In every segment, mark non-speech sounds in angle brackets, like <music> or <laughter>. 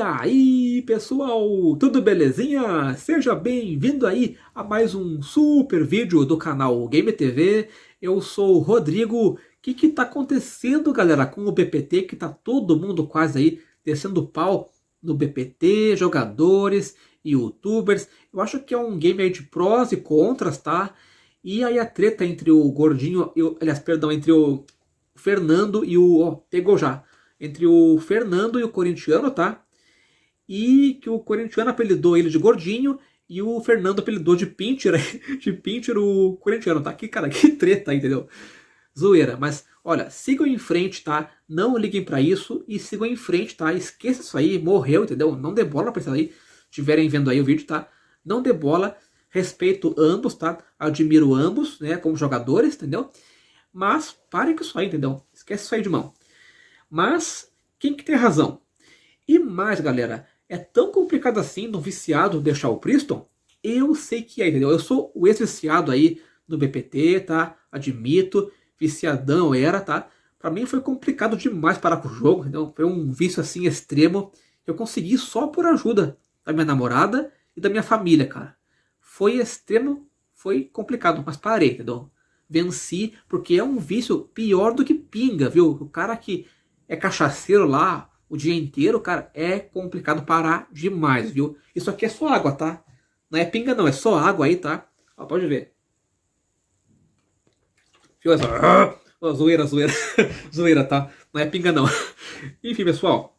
E aí, pessoal, tudo belezinha? Seja bem-vindo aí a mais um super vídeo do canal Game TV. Eu sou o Rodrigo. O que que tá acontecendo, galera, com o BPT, que tá todo mundo quase aí descendo pau no BPT, jogadores, youtubers. Eu acho que é um game aí de prós e contras, tá? E aí a treta entre o Gordinho, eu, aliás, perdão, entre o Fernando e o... Ó, pegou já. Entre o Fernando e o corintiano, tá? E que o corintiano apelidou ele de Gordinho e o Fernando apelidou de Pincher, <laughs> de Pincher o corintiano, tá? Que, cara, que treta, entendeu? Zoeira, mas olha, sigam em frente, tá? Não liguem para isso e sigam em frente, tá? Esqueça isso aí, morreu, entendeu? Não dê bola pra isso aí, estiverem vendo aí o vídeo, tá? Não dê bola, respeito ambos, tá? Admiro ambos, né, como jogadores, entendeu? Mas parem com isso aí, entendeu? Esquece isso aí de mão. Mas quem que tem razão? E mais, galera, é tão complicado assim no viciado deixar o Priston? Eu sei que é, entendeu? Eu sou o ex-viciado aí no BPT, tá? Admito, viciadão era, tá? Pra mim foi complicado demais parar com o jogo, entendeu? Foi um vício assim extremo. Eu consegui só por ajuda da minha namorada e da minha família, cara. Foi extremo, foi complicado, mas parei, entendeu? Venci, porque é um vício pior do que pinga, viu? O cara que é cachaceiro lá o dia inteiro, cara, é complicado parar demais, viu? Isso aqui é só água, tá? Não é pinga não, é só água aí, tá? Ó, pode ver. Viu essa? Zoeira, zoeira. <laughs> zoeira, tá? Não é pinga não. <laughs> Enfim, pessoal.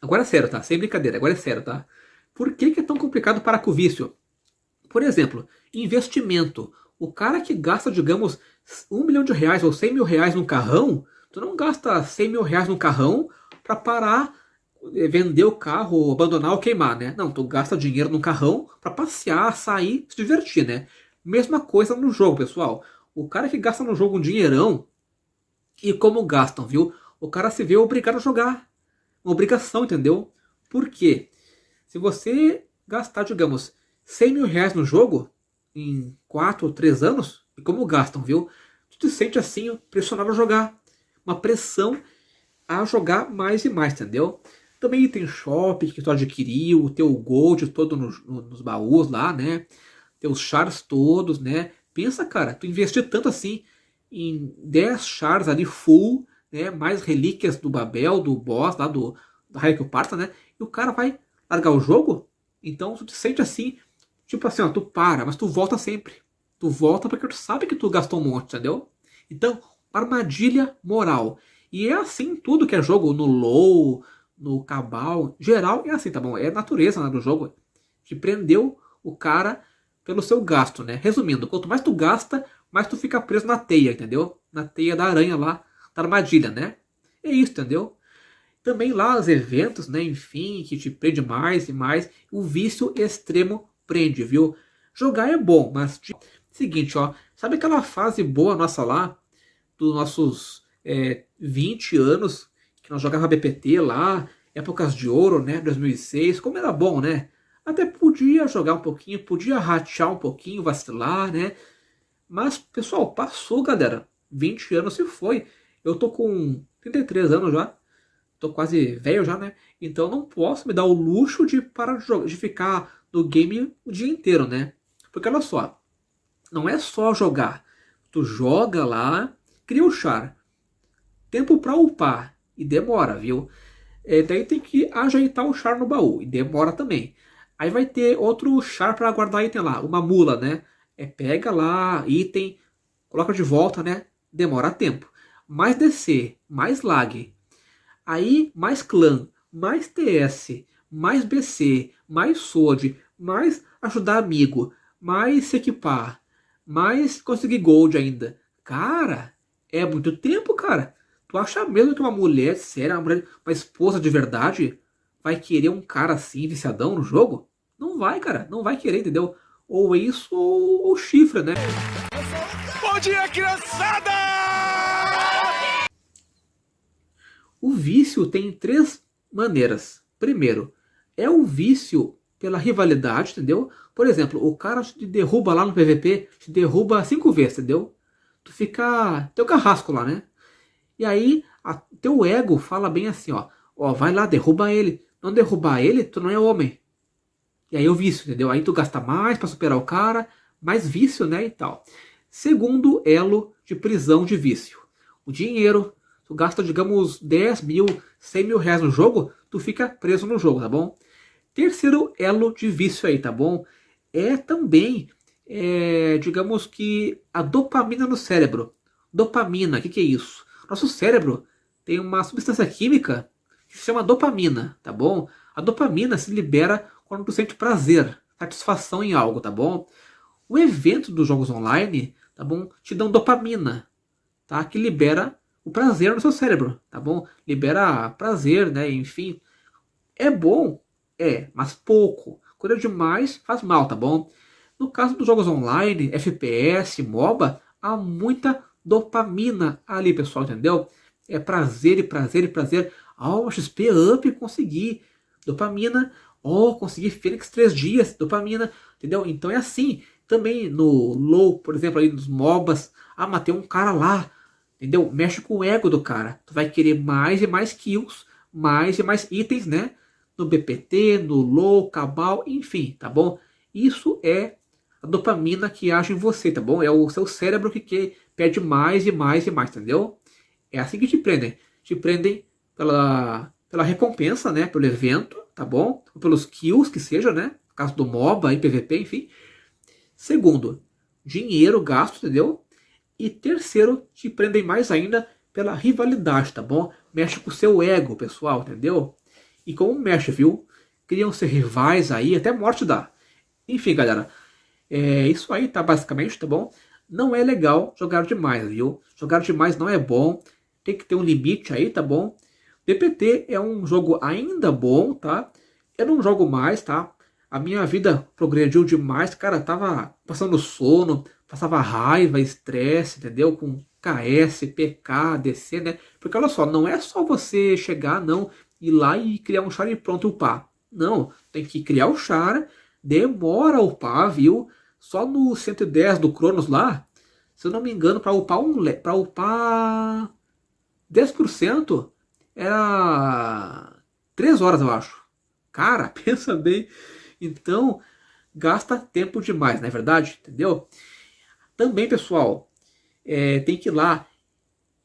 Agora é sério, tá? Sem brincadeira, agora é sério, tá? Por que, que é tão complicado parar com o vício? Por exemplo, investimento. O cara que gasta, digamos, um milhão de reais ou cem mil reais num carrão, Tu não gasta 100 mil reais no carrão para parar, eh, vender o carro, abandonar ou queimar, né? Não, tu gasta dinheiro no carrão para passear, sair, se divertir, né? Mesma coisa no jogo, pessoal. O cara que gasta no jogo um dinheirão, e como gastam, viu? O cara se vê obrigado a jogar. Uma obrigação, entendeu? Por quê? Se você gastar, digamos, 100 mil reais no jogo, em 4 ou 3 anos, e como gastam, viu? Tu te sente assim, pressionado a jogar uma pressão a jogar mais e mais, entendeu? Também tem shopping que tu adquiriu, o teu gold todo no, no, nos baús lá, né? Teus chars todos, né? Pensa, cara, tu investir tanto assim em 10 chars ali full, né? Mais relíquias do Babel, do boss lá do, do Raio Parta, né? E o cara vai largar o jogo? Então tu te sente assim, tipo assim, ó, tu para, mas tu volta sempre. Tu volta porque tu sabe que tu gastou um monte, entendeu? Então, armadilha moral. E é assim tudo que é jogo, no low, no cabal, geral é assim, tá bom? É natureza né, do jogo, que prendeu o cara pelo seu gasto, né? Resumindo, quanto mais tu gasta, mais tu fica preso na teia, entendeu? Na teia da aranha lá, da armadilha, né? É isso, entendeu? Também lá os eventos, né? Enfim, que te prende mais e mais. O vício extremo prende, viu? Jogar é bom, mas... Tipo, seguinte, ó. Sabe aquela fase boa nossa lá? Dos nossos é, 20 anos, que nós jogava BPT lá, épocas de ouro, né, 2006, como era bom, né? Até podia jogar um pouquinho, podia ratear um pouquinho, vacilar, né? Mas, pessoal, passou, galera. 20 anos se foi. Eu tô com 33 anos já. Tô quase velho já, né? Então não posso me dar o luxo de parar de, jogar, de ficar no game o dia inteiro, né? Porque olha só, não é só jogar. Tu joga lá, cria o char. Tempo para upar. E demora, viu? É, daí tem que ajeitar o char no baú. E demora também. Aí vai ter outro char para guardar item lá. Uma mula, né? É, pega lá, item, coloca de volta, né? Demora tempo. Mais DC, mais lag. Aí mais clã, mais TS, mais BC, mais SWORD, mais ajudar amigo, mais se equipar, mais conseguir gold ainda. Cara, é muito tempo, cara. Tu acha mesmo que uma mulher séria, uma, mulher, uma esposa de verdade, vai querer um cara assim, viciadão no jogo? Não vai, cara. Não vai querer, entendeu? Ou isso ou, ou chifre, né? Bom dia, criançada! O vício tem três maneiras. Primeiro, é o vício pela rivalidade, entendeu? Por exemplo, o cara te derruba lá no PVP, te derruba cinco vezes, entendeu? Tu fica teu carrasco lá, né? E aí, a, teu ego fala bem assim, ó, ó, vai lá, derruba ele, não derrubar ele, tu não é homem. E aí o vício, entendeu? Aí tu gasta mais para superar o cara, mais vício, né, e tal. Segundo elo de prisão de vício. O dinheiro, tu gasta, digamos, 10 mil, 100 mil reais no jogo, tu fica preso no jogo, tá bom? Terceiro elo de vício aí, tá bom? É também, é, digamos que, a dopamina no cérebro. Dopamina, o que, que é isso? Nosso cérebro tem uma substância química que se chama dopamina, tá bom? A dopamina se libera quando tu sente prazer, satisfação em algo, tá bom? O evento dos jogos online, tá bom? Te dão dopamina, tá? Que libera o prazer no seu cérebro, tá bom? Libera prazer, né? Enfim, é bom, é, mas pouco. Quando é demais, faz mal, tá bom? No caso dos jogos online, FPS, MOBA, há muita dopamina ali, pessoal, entendeu? É prazer e prazer e prazer. Oh, XP up, consegui. Dopamina. Oh, consegui Fênix 3 dias. Dopamina. Entendeu? Então é assim. Também no low, por exemplo, ali nos MOBAs. Ah, matei um cara lá. Entendeu? Mexe com o ego do cara. Tu vai querer mais e mais kills. Mais e mais itens, né? No BPT, no low, cabal, enfim, tá bom? Isso é a dopamina que age em você, tá bom? É o seu cérebro que pede mais e mais e mais, entendeu? É assim que te prendem. Te prendem pela, pela recompensa, né? Pelo evento, tá bom? Ou pelos kills que seja, né? No caso do MOBA e PVP, enfim. Segundo, dinheiro gasto, entendeu? E terceiro, te prendem mais ainda pela rivalidade, tá bom? Mexe com o seu ego, pessoal, entendeu? E como mexe, viu? Criam ser rivais aí, até morte dá. Enfim, galera. É isso aí, tá? Basicamente, tá bom? Não é legal jogar demais, viu? Jogar demais não é bom tem que ter um limite aí, tá bom? DPT é um jogo ainda bom, tá? Eu não jogo mais, tá? A minha vida progrediu demais, cara, tava passando sono, passava raiva, estresse, entendeu? Com KS, PK, DC, né? Porque olha só, não é só você chegar, não, ir lá e criar um char e pronto upar. Não, tem que criar o char, demora a upar, viu? Só no 110 do Cronos lá, se eu não me engano, para upar um para upar 10% era 3 horas, eu acho. Cara, <laughs> pensa bem. Então, gasta tempo demais, não é verdade? Entendeu? Também, pessoal, é, tem que ir lá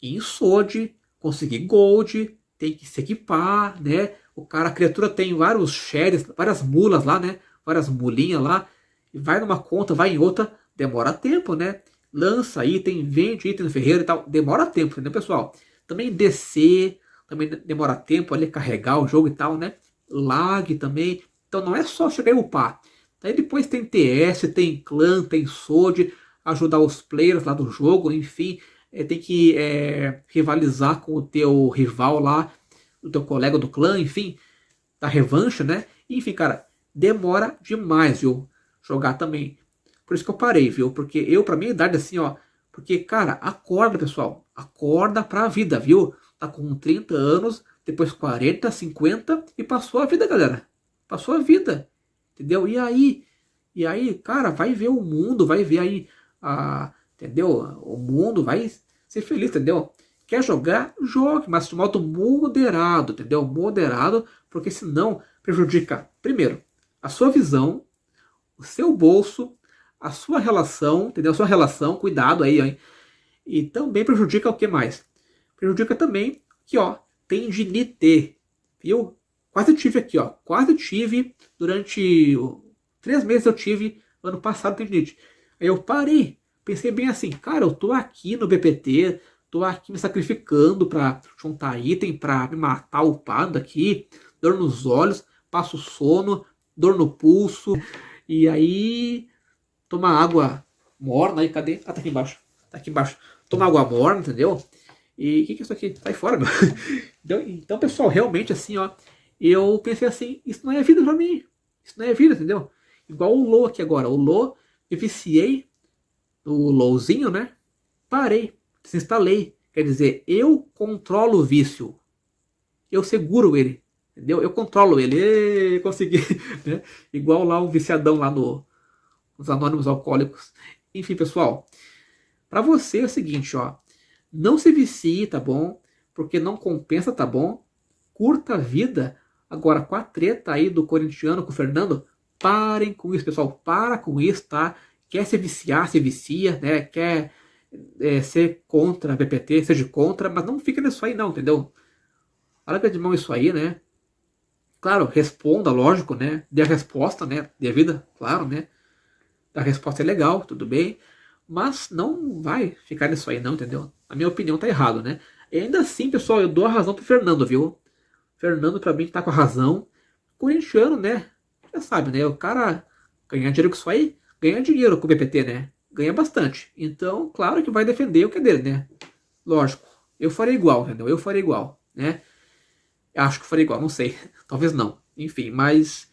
em SOD, conseguir Gold, tem que se equipar, né? O cara, a criatura tem vários shares, várias mulas lá, né? Várias mulinhas lá. Vai numa conta, vai em outra, demora tempo, né? Lança item, vende item no ferreiro e tal. Demora tempo, entendeu, pessoal? Também descer, também demora tempo ali carregar o jogo e tal, né? Lag também. Então não é só chegar e upar. Aí depois tem TS, tem clã, tem SOD, ajudar os players lá do jogo, enfim. É, tem que é, rivalizar com o teu rival lá, o teu colega do clã, enfim. Da revanche, né? Enfim, cara, demora demais, viu? Jogar também. Por isso que eu parei, viu? Porque eu, pra minha idade, assim, ó, porque, cara, acorda, pessoal. Acorda pra vida, viu? Tá com 30 anos, depois 40, 50 e passou a vida, galera. Passou a vida. Entendeu? E aí? E aí, cara, vai ver o mundo, vai ver aí a. Entendeu? O mundo vai ser feliz, entendeu? Quer jogar? Jogue, mas de modo moderado, entendeu? Moderado, porque senão prejudica, primeiro, a sua visão, o seu bolso a sua relação, entendeu? A sua relação, cuidado aí, hein? E também prejudica o que mais? Prejudica também que, ó, tendinite, viu? Quase tive aqui, ó, quase tive durante três meses eu tive ano passado tendinite. Aí eu parei, pensei bem assim, cara, eu tô aqui no BPT, tô aqui me sacrificando para juntar item, para me matar upado aqui, dor nos olhos, passo sono, dor no pulso, e aí tomar água morna aí, cadê? Ah, tá aqui embaixo. Tá aqui embaixo. Tomar água morna, entendeu? E o que, que é isso aqui? Sai fora, meu. <laughs> Então, então, pessoal, realmente assim, ó. Eu pensei assim, isso não é vida pra mim. Isso não é vida, entendeu? Igual o Low aqui agora. O Low, eu viciei no Lowzinho, né? Parei, desinstalei. Quer dizer, eu controlo o vício. Eu seguro ele. Entendeu? Eu controlo ele. E consegui. <laughs> Né? Igual lá um viciadão lá no, os anônimos alcoólicos. Enfim, pessoal, para você é o seguinte, ó, não se vicie, tá bom? Porque não compensa, tá bom? Curta a vida, Agora, com a treta aí do corintiano com o Fernando, parem com isso, pessoal. Para com isso, tá? Quer se viciar, se vicia, né? Quer é, ser contra a BPT, seja contra, mas não fica nisso aí não, entendeu? Larga de mão isso aí, né? Claro, responda, lógico, né? Dê a resposta, né? Dê a vida, claro, né? A resposta é legal, tudo bem. Mas não vai ficar nisso aí não, entendeu? A minha opinião tá errado, né? E ainda assim, pessoal, eu dou a razão pro Fernando, viu? Fernando, pra mim, tá com a razão. Corintiano, né? Já sabe, né? O cara ganhar dinheiro com isso aí, ganha dinheiro com o BPT, né? Ganha bastante. Então, claro que vai defender o que é dele, né? Lógico. Eu faria igual, entendeu? Eu faria igual, né? Acho que faria igual, não sei. <laughs> Talvez não. Enfim, mas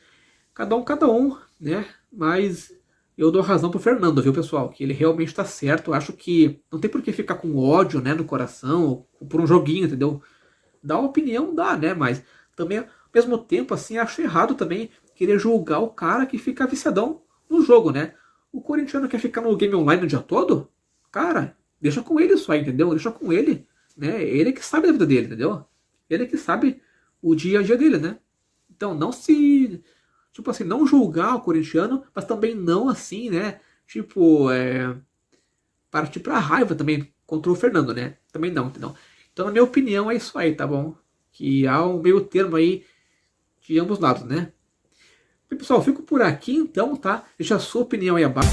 cada um, cada um, né? Mas eu dou razão pro Fernando, viu, pessoal? Que ele realmente tá certo. Acho que não tem por que ficar com ódio, né, no coração, por um joguinho, entendeu? Dar uma opinião, dá, né? Mas também, ao mesmo tempo, assim, acho errado também querer julgar o cara que fica viciadão no jogo, né? O corintiano quer ficar no game online o dia todo? Cara, deixa com ele aí, entendeu? Deixa com ele, né? Ele que sabe da vida dele, entendeu? Ele que sabe o dia a dia dele, né? Então não se. Tipo assim, não julgar o corintiano, mas também não assim, né? Tipo, é. Partir pra raiva também contra o Fernando, né? Também não, entendeu? Então, na minha opinião, é isso aí, tá bom? Que há um meio termo aí de ambos lados, né? E, pessoal, fico por aqui então, tá? Deixa a sua opinião aí abaixo.